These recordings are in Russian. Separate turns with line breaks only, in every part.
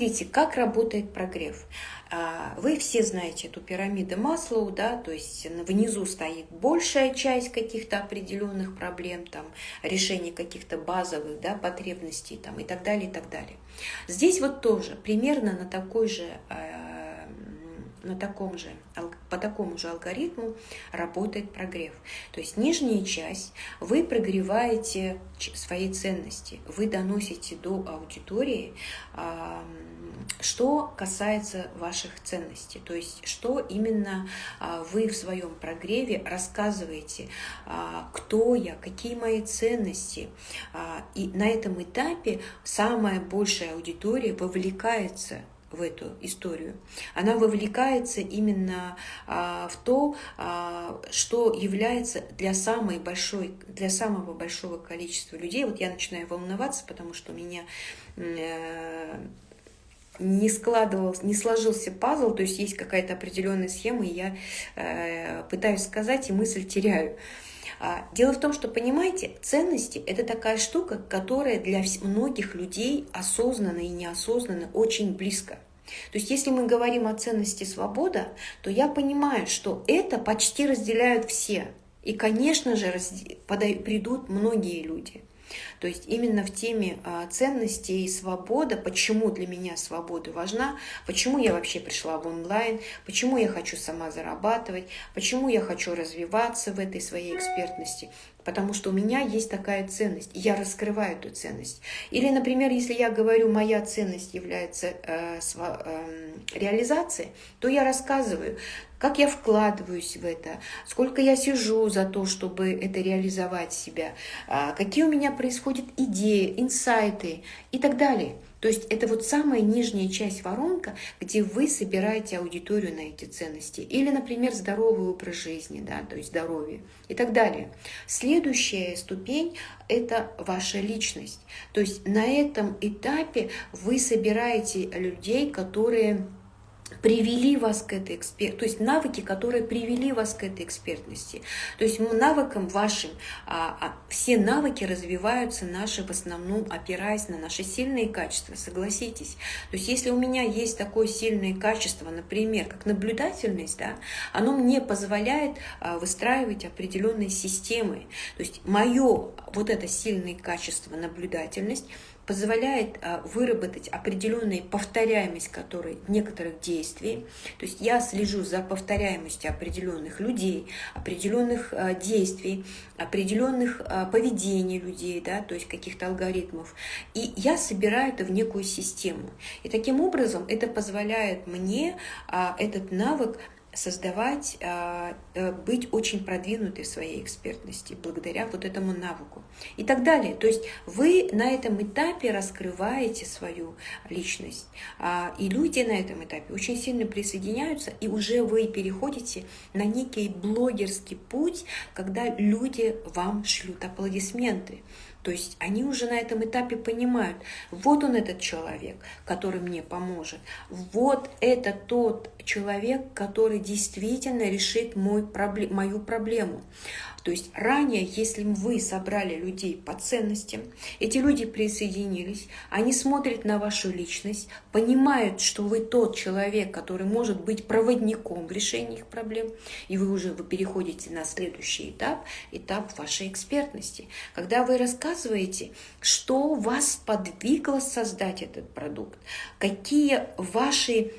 Смотрите, как работает прогрев. А, вы все знаете эту пирамиду Маслоу, да, то есть внизу стоит большая часть каких-то определенных проблем, там, решение каких-то базовых да, потребностей там, и так далее, и так далее. Здесь вот тоже примерно на такой же а, на таком же, по такому же алгоритму работает прогрев. То есть нижняя часть, вы прогреваете свои ценности, вы доносите до аудитории, что касается ваших ценностей, то есть что именно а, вы в своем прогреве рассказываете, а, кто я, какие мои ценности. А, и на этом этапе самая большая аудитория вовлекается в эту историю. Она вовлекается именно а, в то, а, что является для, самой большой, для самого большого количества людей. Вот я начинаю волноваться, потому что у меня э, не складывался, не сложился пазл, то есть есть какая-то определенная схема, и я э, пытаюсь сказать, и мысль теряю. Дело в том, что, понимаете, ценности – это такая штука, которая для многих людей осознанно и неосознанно очень близко. То есть если мы говорим о ценности свобода, то я понимаю, что это почти разделяют все. И, конечно же, придут многие люди. То есть именно в теме а, ценностей свобода, почему для меня свобода важна, почему я вообще пришла в онлайн, почему я хочу сама зарабатывать, почему я хочу развиваться в этой своей экспертности, потому что у меня есть такая ценность, и я раскрываю эту ценность. Или, например, если я говорю, моя ценность является э, сва, э, реализацией, то я рассказываю, как я вкладываюсь в это, сколько я сижу за то, чтобы это реализовать себя, э, какие у меня происходят идеи, инсайты и так далее. То есть это вот самая нижняя часть воронка, где вы собираете аудиторию на эти ценности. Или, например, здоровый образ жизни, да, то есть здоровье и так далее. Следующая ступень – это ваша личность. То есть на этом этапе вы собираете людей, которые привели вас к этой эксперт, то есть навыки, которые привели вас к этой экспертности. То есть навыкам вашим, а, а, все навыки развиваются наши в основном опираясь на наши сильные качества, согласитесь. То есть если у меня есть такое сильное качество, например, как наблюдательность, да, оно мне позволяет а, выстраивать определенные системы. То есть мое вот это сильное качество, наблюдательность, позволяет а, выработать определенную повторяемость которой, некоторых действий. То есть я слежу за повторяемостью определенных людей, определенных а, действий, определенных а, поведений людей, да, то есть каких-то алгоритмов. И я собираю это в некую систему. И таким образом это позволяет мне этот навык создавать, а, э, быть очень продвинутой в своей экспертности благодаря вот этому навыку и так далее. То есть вы на этом этапе раскрываете свою личность, а, и люди на этом этапе очень сильно присоединяются, и уже вы переходите на некий блогерский путь, когда люди вам шлют аплодисменты. То есть они уже на этом этапе понимают, вот он этот человек, который мне поможет, вот это тот человек, который действительно решит мой, мою проблему. То есть ранее, если вы собрали людей по ценностям, эти люди присоединились, они смотрят на вашу личность, понимают, что вы тот человек, который может быть проводником в решении их проблем, и вы уже вы переходите на следующий этап, этап вашей экспертности, когда вы рассказываете, что вас подвигло создать этот продукт, какие ваши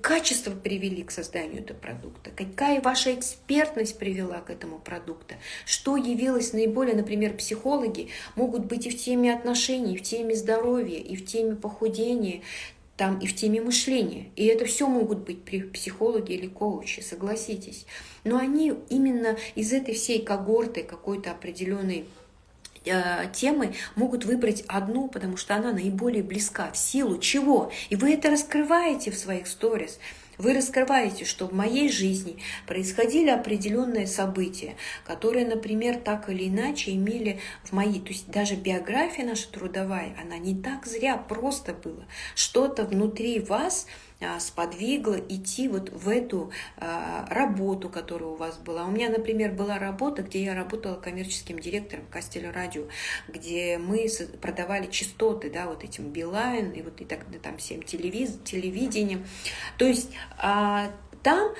качества привели к созданию этого продукта, какая ваша экспертность привела к этому продукту, что явилось наиболее, например, психологи могут быть и в теме отношений, и в теме здоровья, и в теме похудения, там и в теме мышления. И это все могут быть психологи или коучи, согласитесь. Но они именно из этой всей когорты какой-то определенной темы могут выбрать одну, потому что она наиболее близка. В силу чего? И вы это раскрываете в своих сторис. Вы раскрываете, что в моей жизни происходили определенные события, которые, например, так или иначе имели в моей, то есть даже биография наша трудовая, она не так зря просто была. Что-то внутри вас сподвигло идти вот в эту а, работу, которая у вас была. У меня, например, была работа, где я работала коммерческим директором Кастеля Радио, где мы продавали частоты, да, вот этим Билайн и вот и так там всем телевиз, телевидением. То есть там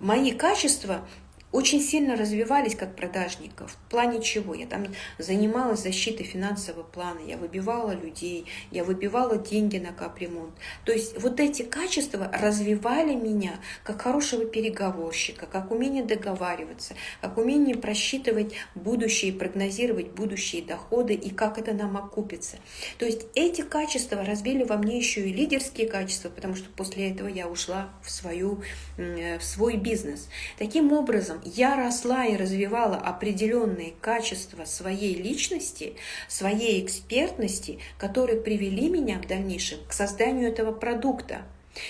мои качества очень сильно развивались как продажников. В плане чего? Я там занималась защитой финансового плана, я выбивала людей, я выбивала деньги на капремонт. То есть вот эти качества развивали меня как хорошего переговорщика, как умение договариваться, как умение просчитывать будущее, прогнозировать будущие доходы и как это нам окупится. То есть эти качества развили во мне еще и лидерские качества, потому что после этого я ушла в, свою, в свой бизнес. Таким образом, я росла и развивала определенные качества своей личности, своей экспертности, которые привели меня в дальнейшем к созданию этого продукта.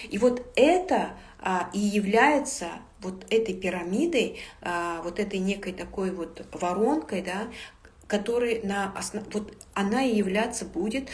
И вот это а, и является вот этой пирамидой, а, вот этой некой такой вот воронкой, да, которой на основ... вот она и являться будет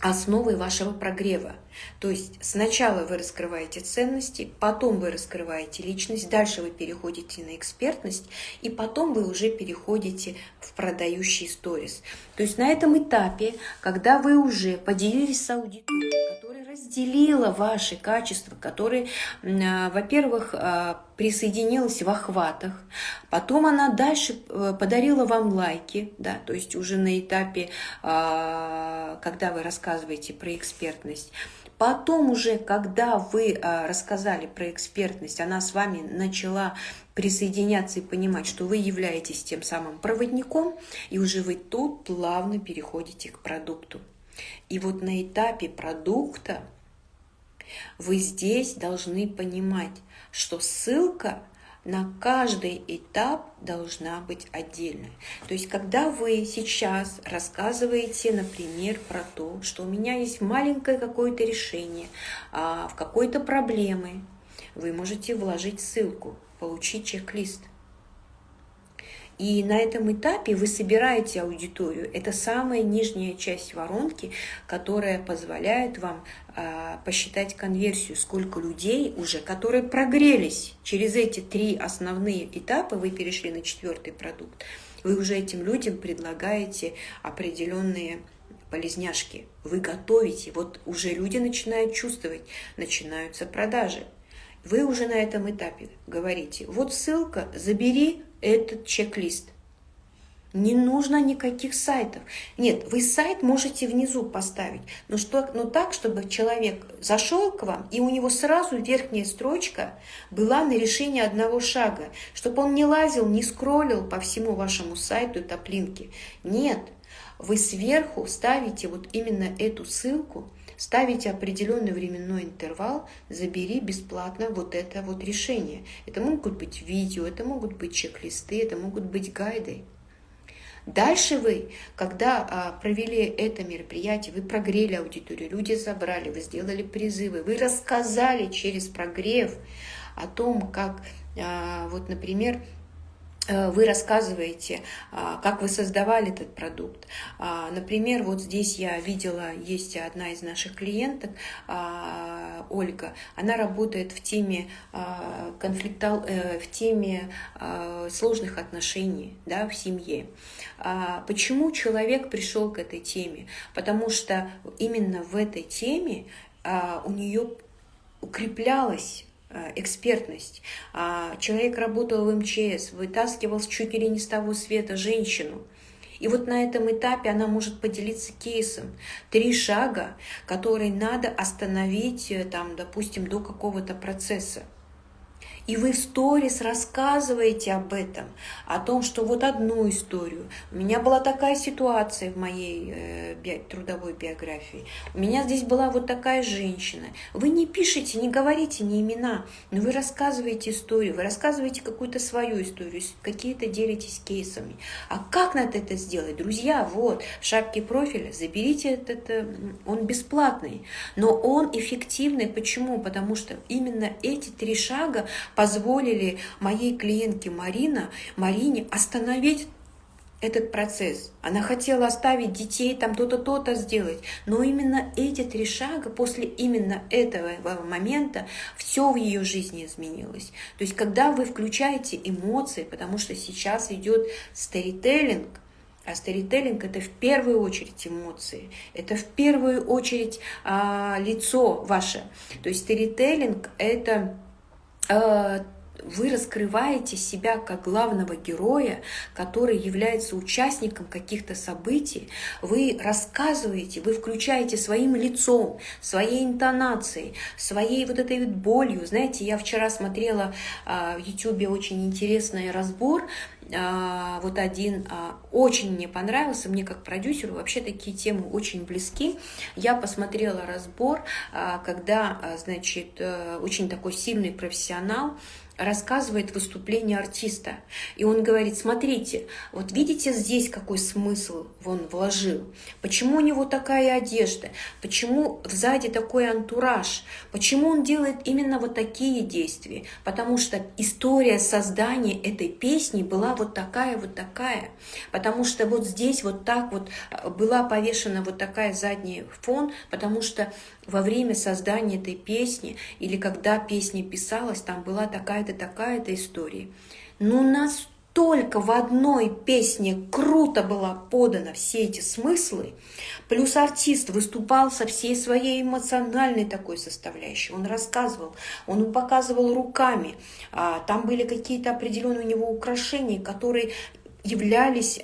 основой вашего прогрева. То есть сначала вы раскрываете ценности, потом вы раскрываете личность, дальше вы переходите на экспертность, и потом вы уже переходите в продающий сторис. То есть на этом этапе, когда вы уже поделились с аудиторией, которая разделила ваши качества, которая, во-первых, а, присоединилась в охватах, потом она дальше э, подарила вам лайки, да, то есть уже на этапе, а, когда вы рассказываете про экспертность, Потом уже, когда вы а, рассказали про экспертность, она с вами начала присоединяться и понимать, что вы являетесь тем самым проводником, и уже вы тут плавно переходите к продукту. И вот на этапе продукта вы здесь должны понимать, что ссылка – на каждый этап должна быть отдельная. То есть, когда вы сейчас рассказываете, например, про то, что у меня есть маленькое какое-то решение а, в какой-то проблемы, вы можете вложить ссылку, получить чек-лист – и на этом этапе вы собираете аудиторию. Это самая нижняя часть воронки, которая позволяет вам э, посчитать конверсию, сколько людей уже, которые прогрелись через эти три основные этапы, вы перешли на четвертый продукт, вы уже этим людям предлагаете определенные полезняшки. Вы готовите, вот уже люди начинают чувствовать, начинаются продажи. Вы уже на этом этапе говорите, вот ссылка, забери этот чек-лист. Не нужно никаких сайтов. Нет, вы сайт можете внизу поставить, но, что, но так, чтобы человек зашел к вам, и у него сразу верхняя строчка была на решение одного шага, чтобы он не лазил, не скроллил по всему вашему сайту топлинки. Нет, вы сверху ставите вот именно эту ссылку, ставите определенный временной интервал, забери бесплатно вот это вот решение. Это могут быть видео, это могут быть чек-листы, это могут быть гайды. Дальше вы, когда а, провели это мероприятие, вы прогрели аудиторию, люди забрали, вы сделали призывы, вы рассказали через прогрев о том, как, а, вот, например, вы рассказываете, а, как вы создавали этот продукт. А, например, вот здесь я видела, есть одна из наших клиенток, а, Ольга, она работает в теме конфликта, э, в теме сложных отношений да, в семье. Почему человек пришел к этой теме? Потому что именно в этой теме у нее укреплялась Э, экспертность. А человек работал в МЧС, вытаскивал чуть ли не с того света женщину. И вот на этом этапе она может поделиться кейсом. Три шага, которые надо остановить, э, там, допустим, до какого-то процесса. И вы в сторис рассказываете об этом, о том, что вот одну историю. У меня была такая ситуация в моей э, би трудовой биографии. У меня здесь была вот такая женщина. Вы не пишете, не говорите ни имена, но вы рассказываете историю, вы рассказываете какую-то свою историю, какие-то делитесь кейсами. А как надо это сделать? Друзья, вот, в шапке профиля заберите этот, э, он бесплатный, но он эффективный. Почему? Потому что именно эти три шага позволили моей клиентке Марина, Марине остановить этот процесс. Она хотела оставить детей, там то-то, то-то сделать. Но именно эти три шага, после именно этого момента, все в ее жизни изменилось. То есть, когда вы включаете эмоции, потому что сейчас идет старителлинг, а старителлинг это в первую очередь эмоции, это в первую очередь а, лицо ваше. То есть старителлинг это вы раскрываете себя как главного героя, который является участником каких-то событий, вы рассказываете, вы включаете своим лицом, своей интонацией, своей вот этой вот болью. Знаете, я вчера смотрела а, в YouTube очень интересный разбор, вот один а, очень мне понравился, мне как продюсеру вообще такие темы очень близки. Я посмотрела разбор, когда, значит, э, очень такой сильный профессионал, рассказывает выступление артиста. И он говорит, смотрите, вот видите здесь какой смысл он вложил? Почему у него такая одежда? Почему сзади такой антураж? Почему он делает именно вот такие действия? Потому что история создания этой песни была вот такая, вот такая. Потому что вот здесь вот так вот э, была повешена вот такая задний фон, потому что во время создания этой песни или когда песня писалась, там была такая-то, такая-то история. Но настолько в одной песне круто была подана все эти смыслы, плюс артист выступал со всей своей эмоциональной такой составляющей. Он рассказывал, он показывал руками, а, там были какие-то определенные у него украшения, которые являлись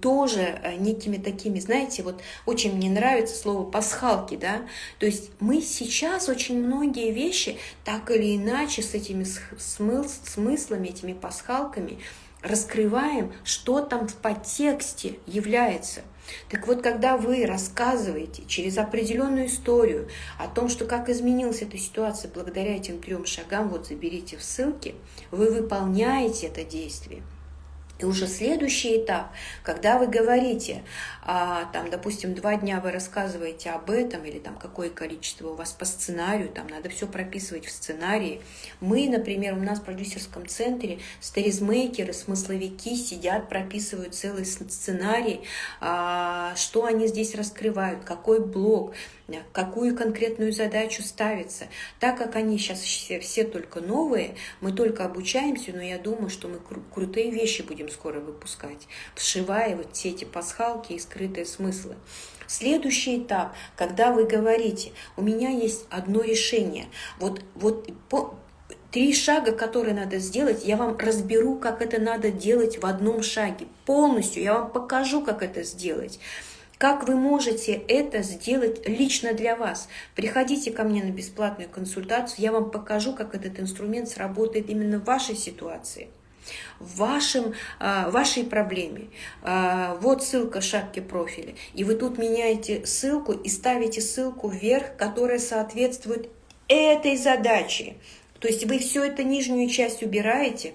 тоже э, некими такими, знаете, вот очень мне нравится слово пасхалки, да, то есть мы сейчас очень многие вещи так или иначе с этими смыслами, этими пасхалками раскрываем, что там в подтексте является. Так вот, когда вы рассказываете через определенную историю о том, что как изменилась эта ситуация благодаря этим трем шагам, вот заберите в ссылке, вы выполняете это действие. И уже следующий этап, когда вы говорите, а, там, допустим, два дня вы рассказываете об этом, или там какое количество у вас по сценарию, там надо все прописывать в сценарии. Мы, например, у нас в продюсерском центре сторизмейкеры, смысловики сидят, прописывают целый сценарий, а, что они здесь раскрывают, какой блок, какую конкретную задачу ставится. Так как они сейчас все, все только новые, мы только обучаемся, но я думаю, что мы кру крутые вещи будем скоро выпускать, вшивая вот все эти пасхалки и скрытые смыслы. Следующий этап, когда вы говорите, у меня есть одно решение, вот, вот по, Три шага, которые надо сделать, я вам разберу, как это надо делать в одном шаге. Полностью я вам покажу, как это сделать. Как вы можете это сделать лично для вас? Приходите ко мне на бесплатную консультацию, я вам покажу, как этот инструмент сработает именно в вашей ситуации в вашем, а, вашей проблеме. А, вот ссылка шапки профиля. И вы тут меняете ссылку и ставите ссылку вверх, которая соответствует этой задаче. То есть вы все это нижнюю часть убираете,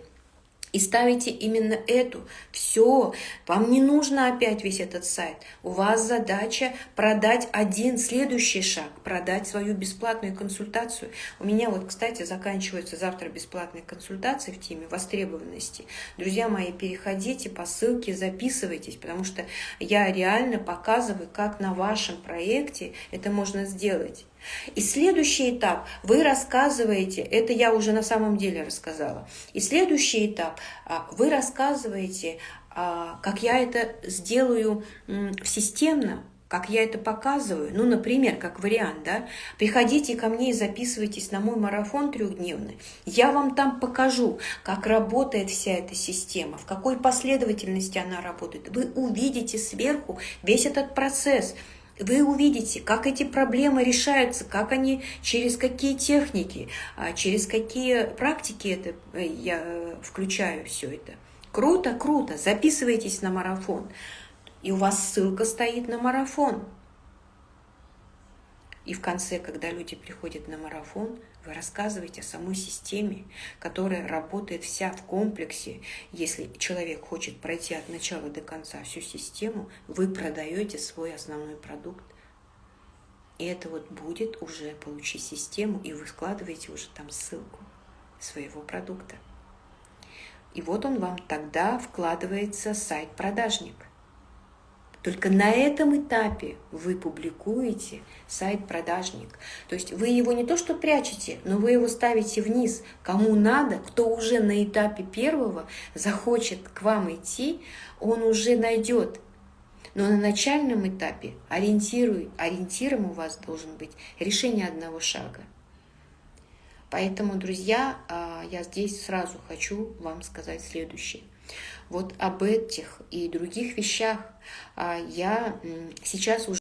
и ставите именно эту. Все, вам не нужно опять весь этот сайт. У вас задача продать один следующий шаг, продать свою бесплатную консультацию. У меня вот, кстати, заканчиваются завтра бесплатные консультации в теме востребованности. Друзья мои, переходите по ссылке, записывайтесь, потому что я реально показываю, как на вашем проекте это можно сделать. И следующий этап, вы рассказываете, это я уже на самом деле рассказала, и следующий этап, а, вы рассказываете, а, как я это сделаю системно, как я это показываю, ну, например, как вариант, да, приходите ко мне и записывайтесь на мой марафон трехдневный, я вам там покажу, как работает вся эта система, в какой последовательности она работает. Вы увидите сверху весь этот процесс, вы увидите, как эти проблемы решаются, как они, через какие техники, а, через какие практики это э, я э, включаю все это. Круто, круто, записывайтесь на марафон. И у вас ссылка стоит на марафон. И в конце, когда люди приходят на марафон, вы рассказываете о самой системе, которая работает вся в комплексе. Если человек хочет пройти от начала до конца всю систему, вы продаете свой основной продукт. И это вот будет уже получить систему, и вы складываете уже там ссылку своего продукта. И вот он вам тогда вкладывается сайт-продажник. Только на этом этапе вы публикуете сайт-продажник. То есть вы его не то что прячете, но вы его ставите вниз. Кому надо, кто уже на этапе первого захочет к вам идти, он уже найдет. Но на начальном этапе ориентируй, ориентиром у вас должен быть решение одного шага. Поэтому, друзья, а, я здесь сразу хочу вам сказать следующее. Вот об этих и других вещах. А, я сейчас уже